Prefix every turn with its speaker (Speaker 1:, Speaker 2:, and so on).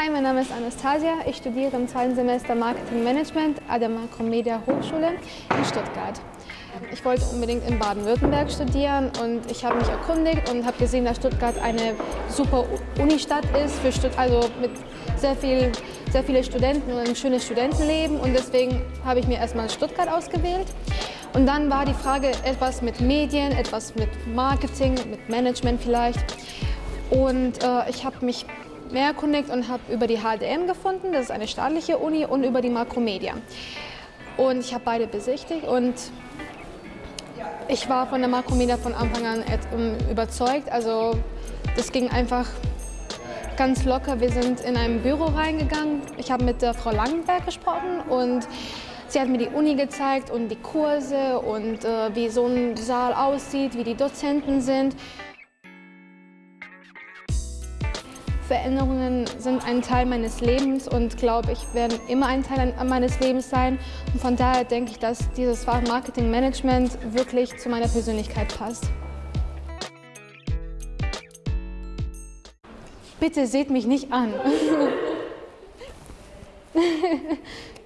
Speaker 1: Hi, mein Name ist Anastasia. Ich studiere im zweiten Semester Marketing Management an der Makromedia Hochschule in Stuttgart. Ich wollte unbedingt in Baden-Württemberg studieren und ich habe mich erkundigt und habe gesehen, dass Stuttgart eine super Unistadt ist, für Stutt also mit sehr, viel, sehr viele Studenten und ein schönes Studentenleben und deswegen habe ich mir erstmal Stuttgart ausgewählt. Und dann war die Frage etwas mit Medien, etwas mit Marketing, mit Management vielleicht. Und äh, ich habe mich mehr erkundigt und habe über die HDM gefunden, das ist eine staatliche Uni, und über die Makromedia. Und ich habe beide besichtigt und ich war von der Makromedia von Anfang an überzeugt. Also das ging einfach ganz locker. Wir sind in ein Büro reingegangen. Ich habe mit der Frau Langenberg gesprochen und sie hat mir die Uni gezeigt und die Kurse und äh, wie so ein Saal aussieht, wie die Dozenten sind. Veränderungen sind ein Teil meines Lebens und glaube ich, werden immer ein Teil meines Lebens sein. Und von daher denke ich, dass dieses Fach Marketing Management wirklich zu meiner Persönlichkeit passt. Bitte seht mich nicht an.